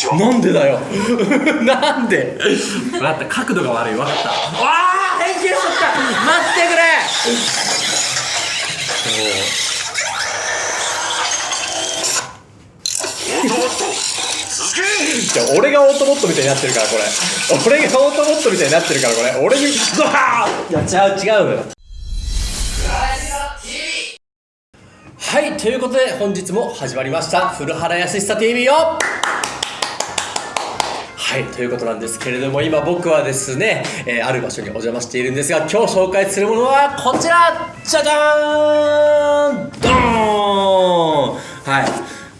ちはなんでだよ。なんで？分かった。角度が悪い分かった。わあ変形しちゃった。待ってくれ。じゃあ俺がオートボットみたいになってるからこれ。俺がオートボットみたいになってるからこれ。俺にドハーいや違う違う。のよはいということで本日も始まりました。古原康久 TV よはいということなんですけれども今僕はですね、えーある場所にお邪魔しているんですが今日紹介するものはこちら。じゃじゃーんドーン!はい。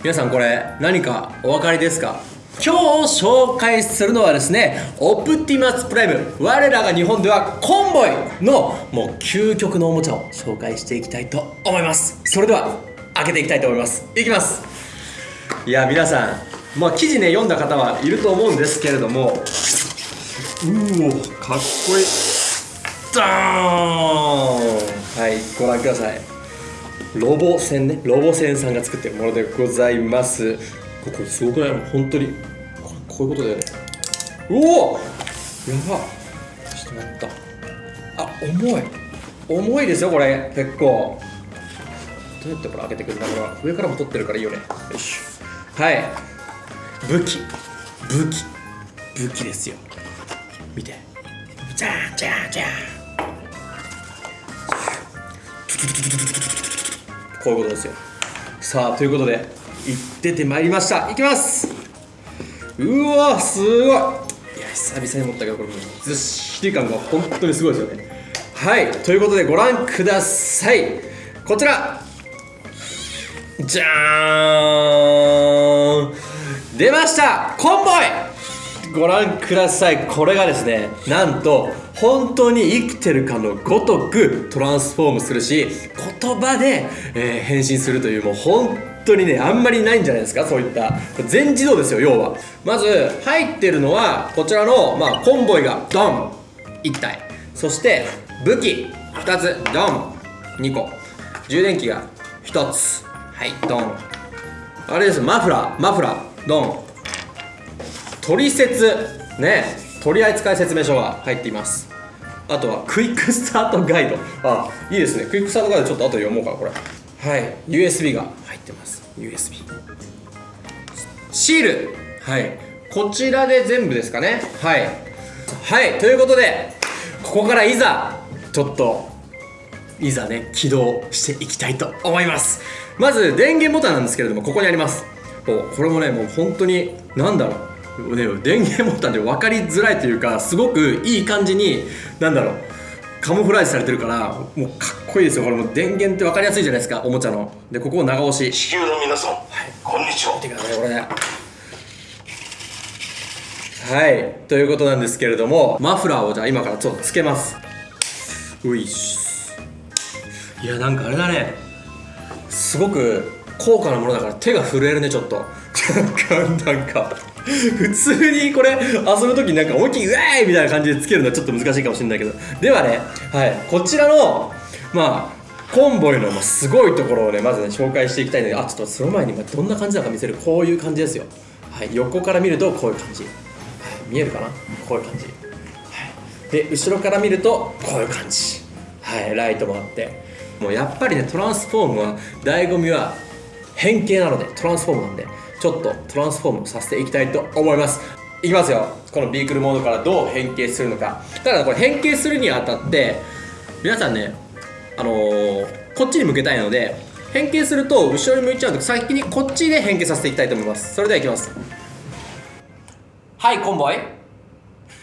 皆さんこれ何かお分かりですか？今日紹介するのはですねオプティマスプライム我らが日本ではコンボイのもう究極のおもちゃを紹介していきたいと思います。それでは開けていきたいと思います。いきます。いや皆さんまあ記事ね読んだ方はいると思うんですけれども。うおかっこいい。ドーン。はいご覧ください。ロボ船ね。ロボ船さんが作ってるものでございます。ここすごくない？本当に。ここういうことだよね。うお！やば。ちょっと待った。あ重い。重いですよこれ。結構。どうやってこれ開けてくるんだこれは上からも取ってるからいいよね。よいしょ。はい武器。武器。武器ですよ。見て。じゃーんじゃーんじゃーんこういうことですよ。さあということで行っててまいりました。行きます。うわすごい。いや久々に持ったけどこれもうずっしり感が本当にすごいですよね。はいということでご覧ください。こちら。じゃーん出ましたコンボイ。ご覧ください。これがですねなんと本当に生きてるかのごとくトランスフォームするし言葉で、えー変身するというもう本当にねあんまりないんじゃないですかそういった。全自動ですよ要は。まず入ってるのはこちらの、まあ、コンボイがドン。1体。そして武器。2つ。ドン。2個。充電器が1つ。はいドン。あれです。マフラー。マフラー。ドン。取説。ね。取扱説明書が入っています。あとはクイックスタートガイド。あいいですね。クイックスタートガイドちょっと後で読もうかこれ。はい。USB が入ってます。USB シール。はい。こちらで全部ですかね。はい。はい。ということでここからいざちょっといざね起動していきたいと思います。まず電源ボタンなんですけれどもここにあります。これもねもう本当に何だろう。ね電源ボタンで分かりづらいというかすごくいい感じに何だろう。カモフラージュされてるからもうかっこいいですよ。これもう電源って分かりやすいじゃないですかおもちゃの。でここを長押し。地球の皆さん、こんにちは。見てくださいこれはい。ということなんですけれどもマフラーをじゃあ今からちょっとつけます。ういっし。いやなんかあれだね。すごく高価なものだから手が震えるねちょっと。なんかなんか普通にこれ遊ぶ時になんか思いっきり「うえーい!」みたいな感じでつけるのはちょっと難しいかもしれないけど。ではねはいこちらのまあコンボイのすごいところをねまずね紹介していきたいのであちょっとその前にどんな感じなのか見せるこういう感じですよ。はい横から見るとこういう感じ、はい、見えるかな？こういう感じ。で後ろから見るとこういう感じ。はいライトもあって。もうやっぱりねトランスフォームは醍醐味は変形なのでトランスフォームなんでちょっとトランスフォームさせていきたいと思います。いきますよ。このビークルモードからどう変形するのか。ただこれ変形するにあたって皆さんねあのーこっちに向けたいので変形すると後ろに向いちゃうので先にこっちで変形させていきたいと思います。それではいきます。はいコンボイ。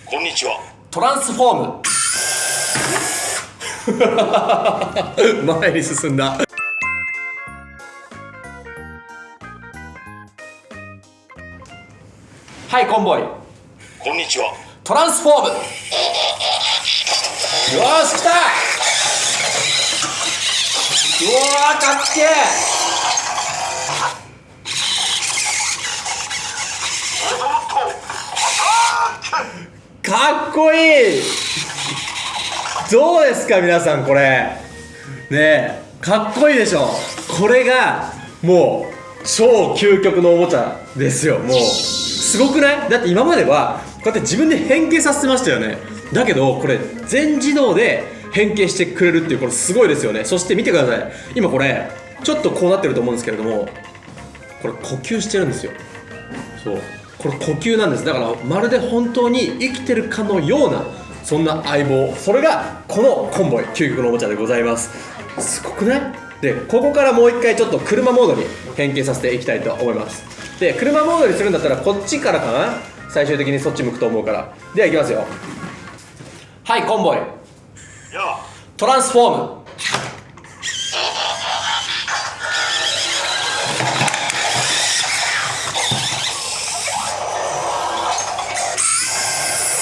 こんにちは。トランスフォーム。前に進んだはいコンボイ。こんにちは。トランスフォーム。よーし来た。うわーかっけオートボットあーー。かっこいい。どうですか皆さんこれ。ねえかっこいいでしょ。これがもう超究極のおもちゃですよもうすすごくない？だって今まではこうやって自分で変形させてましたよね。だけどこれ全自動で変形してくれるっていうこれすごいですよね。そして見てください。今これちょっとこうなってると思うんですけれどもこれ呼吸してるんですよ。そう。これ呼吸なんです。だからまるで本当に生きてるかのようなそんな相棒。それがこのコンボイ究極のおもちゃでございます。すごくない？でここからもう一回ちょっと車モードに変形させていきたいと思います。で車モードにするんだったらこっちからかな？最終的にそっち向くと思うから。ではいきますよ。はいコンボイ。やトランスフォーム。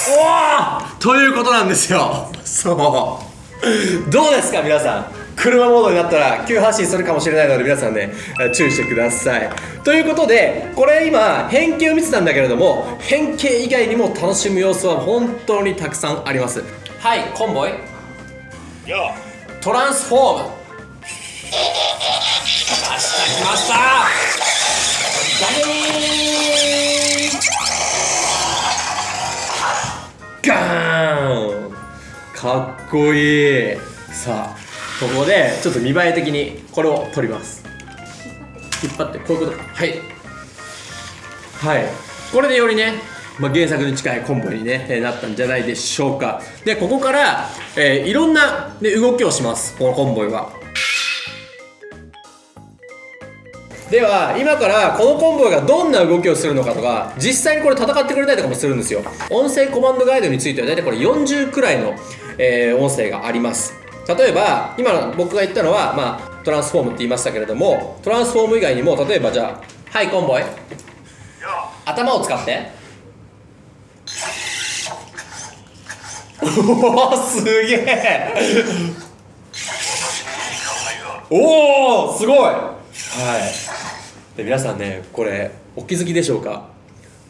おおということなんですよ。そう。どうですか皆さん？車モードになったら急発進するかもしれないので皆さんねえ注意してください。ということでこれ今変形を見てたんだけれども変形以外にも楽しむ要素は本当にたくさんあります。はいコンボイ。やトランスフォーム。来ました来ました。ダメーガーン。かっこいい。さあここでちょっと見栄え的にこれを取ります。引っ張ってこういうことはい。はい。これでよりね、まあ、原作に近いコンボに、ね、えーなったんじゃないでしょうか。でここから、えーいろんな、ね、動きをします。このコンボイは。では今からこのコンボイがどんな動きをするのかとか実際にこれ戦ってくれたりとかもするんですよ。音声コマンドガイドについては大体これ40くらいの、えー音声があります。例えば今僕が言ったのは、まあ、トランスフォームって言いましたけれどもトランスフォーム以外にも例えばじゃあはいコンボイ。頭を使って。おおすげえ。おおすごい。はい。で皆さんねこれお気づきでしょうか。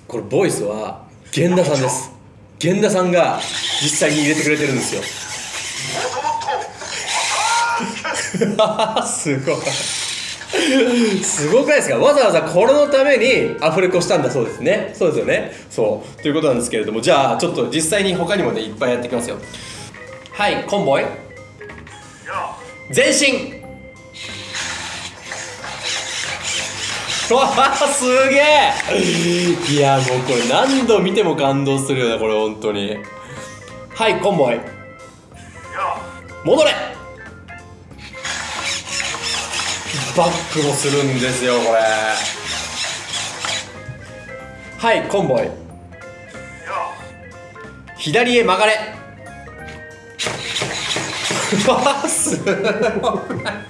これボイスは源田さんです。源田さんが実際に入れてくれてるんですよもともと すごい。すごくないですか？わざわざこれのためにアフレコしたんだそうですね。そうですよね。そう。ということなんですけれどもじゃあちょっと実際に他にもねいっぱいやっていきますよ。はいコンボイ。や前進うわーすげえ。いやもうこれ何度見ても感動するよねこれ本当に。はいコンボイ。戻れ。バックもするんですよこれ。はいコンボイ。左へ曲がれ。う わすごい。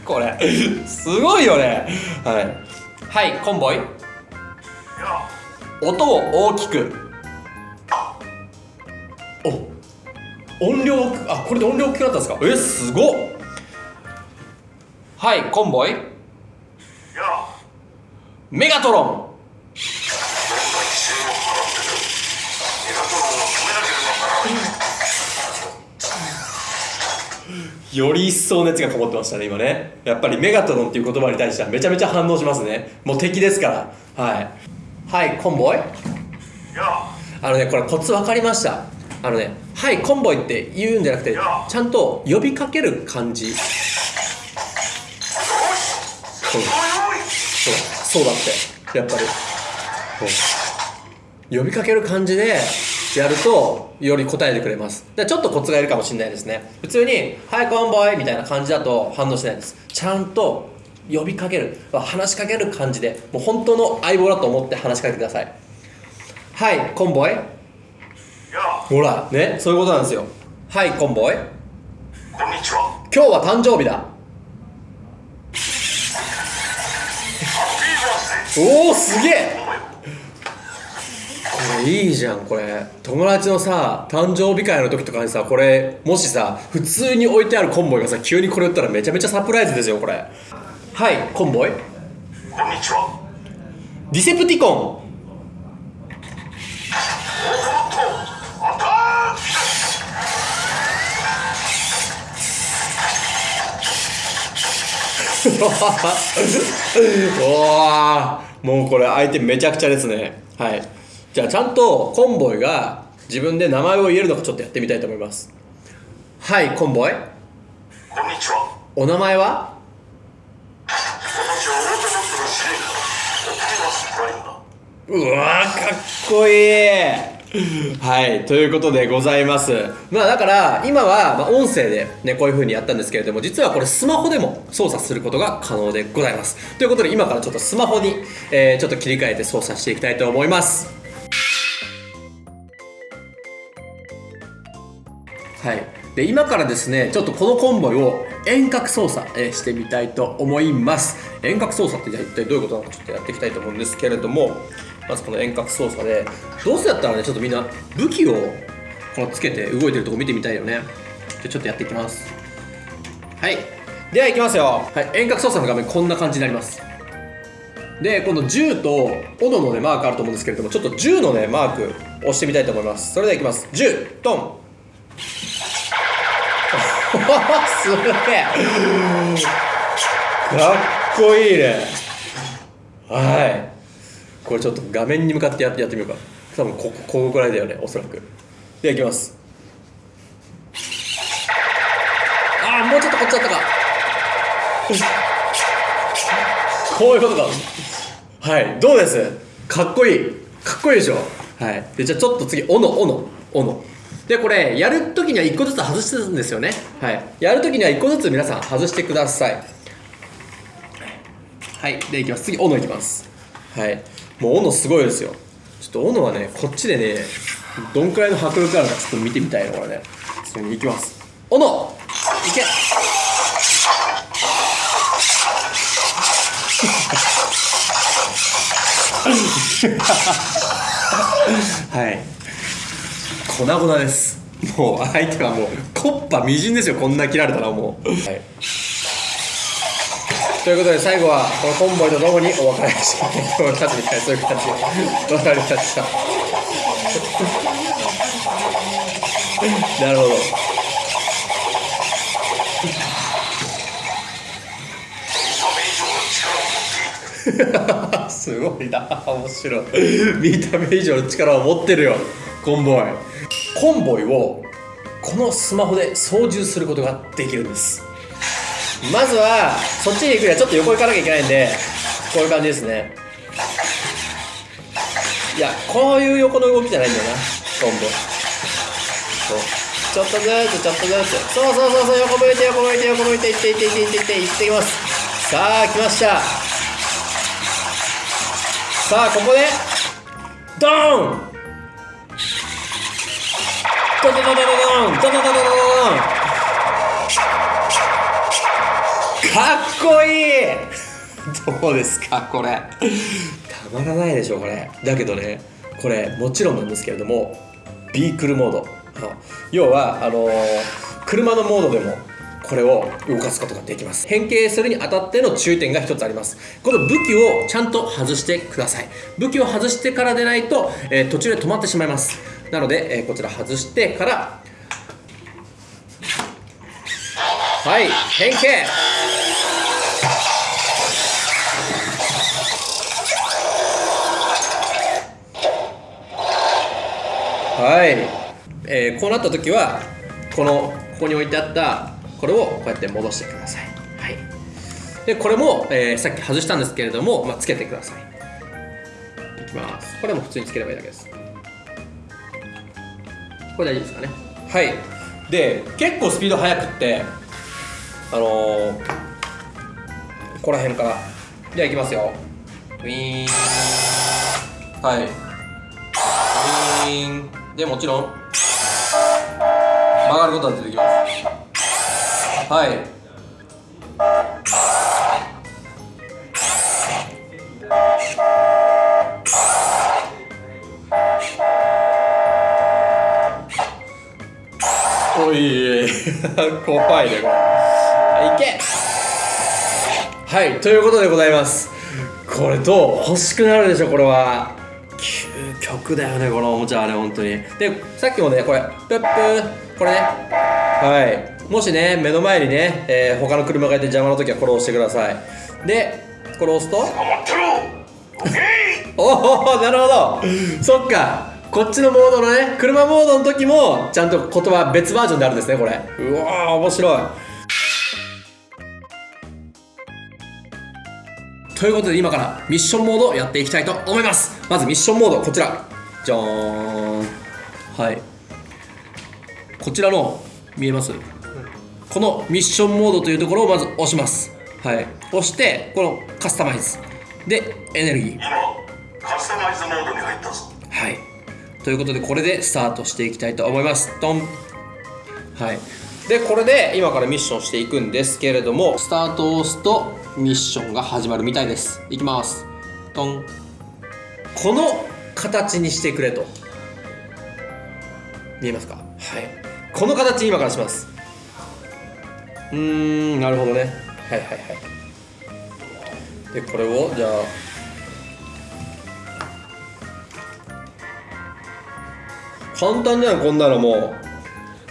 これ。すごいよね。はい。はいコンボイ。音を大きく。お音量あこれで音量大きくなったんですか？えすごっ。はいコンボイ。メガトロン。より一層熱がこもってましたね今ね。やっぱりメガトロンっていう言葉に対してはめちゃめちゃ反応しますね。もう敵ですから。はい。はいコンボイ？やあのねこれコツ分かりました。あのね「はいコンボイ」って言うんじゃなくてちゃんと呼びかける感じそうだってやっぱり。呼びかける感じでやるとより答えてくれます。でちょっとコツがいるかもしれないですね。普通に「はいコンボイ」みたいな感じだと反応しないです。ちゃんと呼びかける。話しかける感じで。もう本当の相棒だと思って話しかけてくださいはいコンボイや。ほらねそういうことなんですよはいコンボイこんにちは。今日は誕生日だハッピーバースデーおおすげえ！これいいじゃんこれ。友達のさ誕生日会の時とかにさこれもしさ普通に置いてあるコンボイがさ急にこれ売ったらめちゃめちゃサプライズですよこれ。はいコンボイ。こんにちは。ディセプティコン。もと もうこれ相手めちゃくちゃですね。はい。じゃあちゃんとコンボイが自分で名前を言えるのかちょっとやってみたいと思います。はいコンボイ。こんにちは。お名前は？うわーかっこいいはいということでございます。まあだから今はま音声でねこういう風にやったんですけれども実はこれスマホでも操作することが可能でございます。ということで今からちょっとスマホに、えーちょっと切り替えて操作していきたいと思います。はい、で今からですねちょっとこのコンボイを遠隔操作、えーしてみたいと思います。遠隔操作って一体どういうことなのかちょっとやっていきたいと思うんですけれどもまずこの遠隔操作でどうせやったらねちょっとみんな武器をこのつけて動いてるとこ見てみたいよね。じゃあちょっとやっていきます。はい。ではいきますよ、はい、遠隔操作の画面こんな感じになります。でこの銃と斧のねマークあると思うんですけれどもちょっと銃のねマーク押してみたいと思います。それではいきます。銃ドン。すげえ。かっこいいね。はいこれちょっと画面に向かってやってやってみようか。多分こここぐらいだよねおそらく。ではいきます。ああもうちょっとこっちだったか。こういうことか。はいどうです？かっこいい。かっこいいでしょ？はい。でじゃあちょっと次斧斧斧。でこれやるときには1個ずつ外してるんですよね。はい。やるときには1個ずつ皆さん外してください。はい。でいきます。次斧いきます。はい。もう斧すごいですよ。ちょっと斧はねこっちでねどんくらいの迫力あるかちょっと見てみたいのこれね。それにいきます。斧！いけ！はい。粉々です。もう相手はもうコッパみじんですよ。こんな切られたらもう、はい、ということで最後はこのコンボイとともにお別れしようと思いますみたいそういう感じでわかりましたなるほどすごいな面白い見た目以上の力を持ってるよコンボイコンボイをこのスマホで操縦することができるんです。まずはそっちに行くにはちょっと横行かなきゃいけないんでこういう感じですね。いやこういう横の動きじゃないんだよなコンボ。そう。ちょっとずつちょっとずつ。そうそうそうそう横向いて横向いて横向いていっていっていっていっていっていってきます。さあ来ました。さあここでドーン。ドドドドドドンドドドドドドドンかっこいい。どうですかこれ。たまらないでしょこれ。だけどねこれもちろんなんですけれどもビークルモード。要はあのー車のモードでもこれを動かすことができます。変形するにあたっての注意点が一つあります。この武器をちゃんと外してください。武器を外してからでないと、えー途中で止まってしまいます。なので、えーこちら外してからはい変形。はい、えーこうなった時はこのここに置いてあったこれをこうやって戻してください、はい、でこれも、えーさっき外したんですけれども、まあ、つけてください。いきます。これも普通につければいいだけです。これ大丈夫ですかね。はい。で結構スピード速くってあのー、ここら辺から。ではいきますよ。ウィーン。はい。ウィーン。でもちろん。曲がることは出てきます。はい。おい 怖いねこれ。はいけ。はいということでございます。これどう？欲しくなるでしょこれは。究極だよねこのおもちゃはね本当に。でさっきもねこれプップーこれね。はい。もしね目の前にね、えー他の車がいて邪魔な時はこれを押してください。でこれを押すと？待ってろオッケー！おおなるほど。そっか。こっちのモードのね車モードの時もちゃんと言葉別バージョンであるんですねこれ。うわー面白いということで今からミッションモードをやっていきたいと思います。まずミッションモードこちら。じゃーん。はい。こちらの見えます？このミッションモードというところをまず押します。はい。押してこのカスタマイズ。でエネルギー。今カスタマイズモードに入ったぞ。はい。ということでこれでスタートしていきたいと思います。ドン。はいでこれで今からミッションしていくんですけれどもスタートを押すとミッションが始まるみたいです。いきます。ドン。この形にしてくれと。見えますか？はい。この形に今からします。うーんなるほどね。はいはいはい。でこれをじゃあ。簡単じゃんこんなのも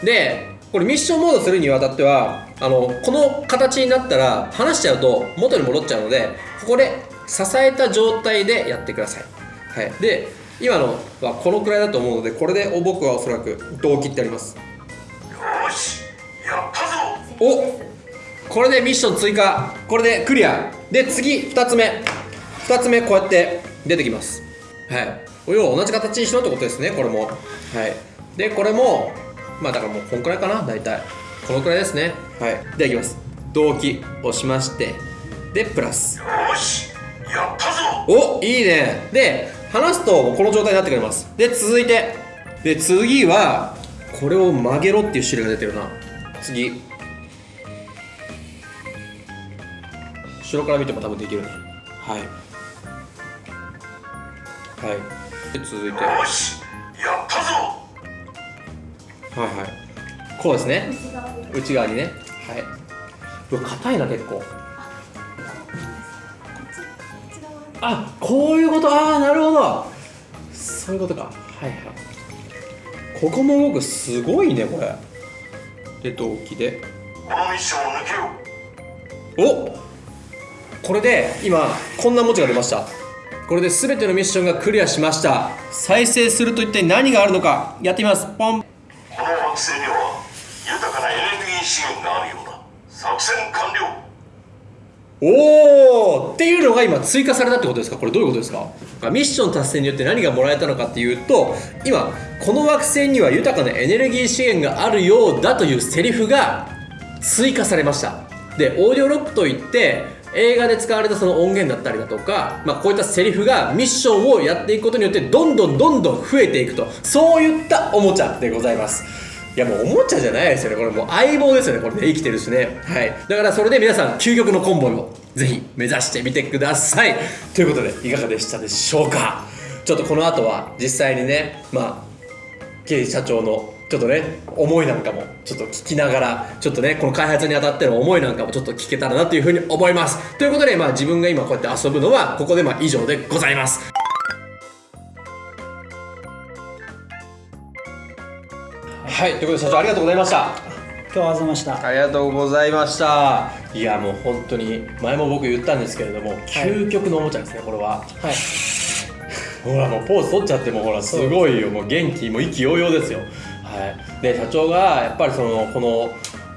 う。でこれミッションモードするにあたってはあのこの形になったら離しちゃうと元に戻っちゃうのでここで支えた状態でやってください、はい、で今のはこのくらいだと思うのでこれで僕はおそらく胴切ってあります。よーしやったぞ。おこれでミッション追加。これでクリア。で次2つ目。2つ目こうやって出てきます。はい。要は同じ形にしろってことですねこれも。はい。でこれもまあだからもうこんくらいかな大体。このくらいですね。はい。ではいきます。同期押しましてでプラス。よーしやったぞ。おいいね。で離すとこの状態になってくれます。で続いて。で次はこれを曲げろっていう種類が出てるな。次。後ろから見ても多分できるね。はい。はい。で続いて。はよーしいはい。こうですね。内側にね。はい。うわ硬いな結構。あこういうこと。ああなるほど。そういうことか。はいはい。ここも動くすごいねこれ。で同期で。このミッションを抜けようおこれで今こんな文字が出ました。これで全てのミッションがクリアしました。再生すると一体何があるのか。やってみます。ポン惑星には豊かなエネルギー資源があるようだ。作戦完了。おーっていうのが今追加されたってことですか？これどういうことですか？ミッション達成によって何がもらえたのかっていうと今この惑星には豊かなエネルギー資源があるようだというセリフが追加されました。でオーディオロックといって映画で使われたその音源だったりだとか、まあ、こういったセリフがミッションをやっていくことによってどんどんどんどん増えていくとそういったおもちゃでございますいやもうおもちゃじゃないですよね。これもう相棒ですよね。これね生きてるしね。はい。だからそれで皆さん究極のコンボをぜひ目指してみてください。ということでいかがでしたでしょうか。ちょっとこの後は実際にねまあ経営社長のちょっとね思いなんかもちょっと聞きながらちょっとねこの開発にあたっての思いなんかもちょっと聞けたらなというふうに思います。ということでまあ自分が今こうやって遊ぶのはここでまあ以上でございます。はいということで社長ありがとうございました。今日はありがとうございました。ありがとうございました。いやもう本当に前も僕言ったんですけれども、究極のおもちゃですねこれは。はい。ほらもうポーズ取っちゃってもほらすごいよ。もう元気もう意気揚々ですよ。はい。で社長がやっぱりそのこの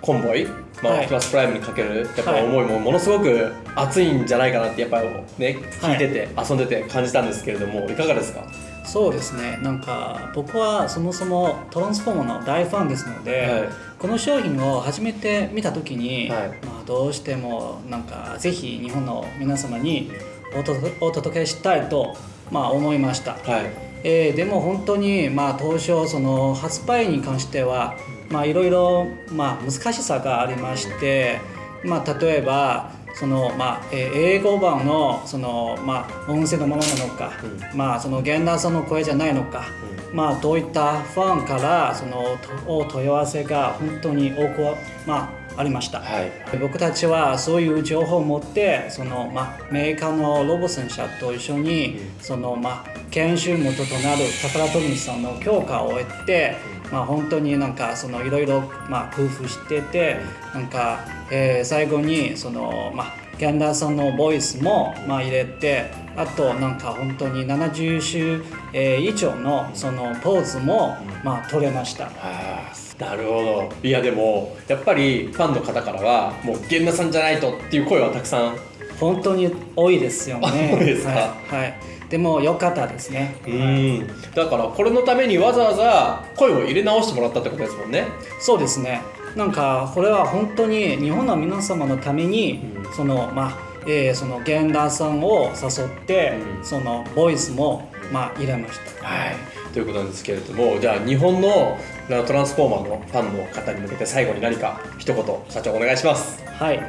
コンボイまあ、はい。オプティマスプライムにかけるやっぱはい。思いもものすごく熱いんじゃないかなってやっぱりね聞いてて、遊んでて感じたんですけれどもいかがですか？そうですね。なんか僕はそもそもトランスフォーマーの大ファンですので、はい。この商品を初めて見た時に、はい。まあ、どうしてもなんかぜひ日本の皆様におとお届けしたいと、まあ、思いました、はい。えーでも本当に、まあ、当初その発売に関してはまあいろいろ、まあ、難しさがありまして、まあ、例えばその、まあえー英語版のその、まあ、音声のままなのか、まあ、その源田さんの声じゃないのか、まあ、どういったファンからそのとお問い合わせが本当に多く、まあ、ありました。はい。僕たちはそういう情報を持ってその、まあ、メーカーのロボセン社と一緒に、そのまあ、研修元となる宝富さんの許可を得て、まあ、本当になんかそのいろいろ工夫しててなんか、えー最後にその、まあ源田さんのボイスも、まあ、入れてあとなんか本当に70種、以上のそのポーズも、まあ、取れました。あなるほど。いやでもやっぱりファンの方からはもう源田さんじゃないとっていう声はたくさん本当に多いですよね。あ多いですか？はい、はい、でも良かったですね。うん。だからこれのためにわざわざ声を入れ直してもらったってことですもんね。そうですね。なんかこれは本当に日本の皆様のために、そのまあえーその源田さんを誘って、うん。そのボイスも、まあ、入れました。はい。ということなんですけれどもじゃあ日本のなトランスフォーマーのファンの方に向けて最後に何か一言社長お願いします。はい、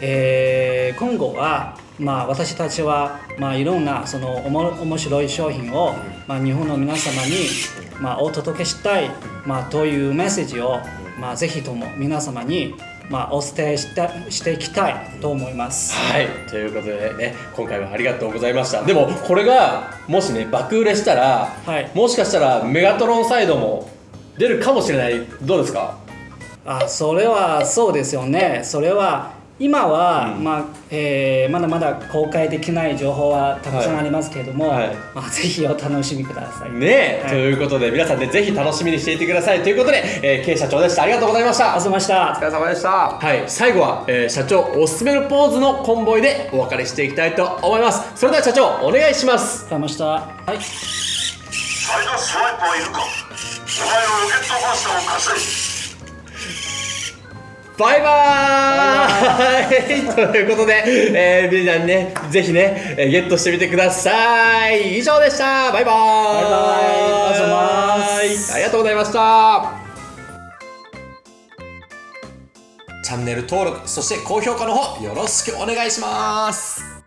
えー今後は、まあ、私たちは、まあ、いろんなそのおも面白い商品を、まあ、日本の皆様に、まあ、お届けしたい、まあ、というメッセージを、まあ、ぜひとも皆様に、まあ、お伝えしたしていきたいと思います。はい。ということでね今回はありがとうございました。でもこれがもしね爆売れしたら、はい。もしかしたらメガトロンサイドも出るかもしれない。どうですか？あそれはそうですよね。それは今は、うん。まあえーまだまだ公開できない情報はたくさんありますけれども、はい。はいまあ、ぜひお楽しみください。ねえ、はい。ということで皆さんねぜひ楽しみにしていてくださいということで、えー、K 社長でした。ありがとうございました。ありがとうございました。れ様でした。はい。最後は、えー社長おすすめのポーズのコンボイでお別れしていきたいと思います。それでは社長お願いします。ありがとうございました。はい。サイドスワイプはいるか。お前のロケットファースターを貸せバイバーイということで、えー、皆さんね、ぜひね、えーゲットしてみてください。以上でした。バイバーイ。バイバイありがとうございますありがとうございました。チャンネル登録、そして高評価の方、よろしくお願いします。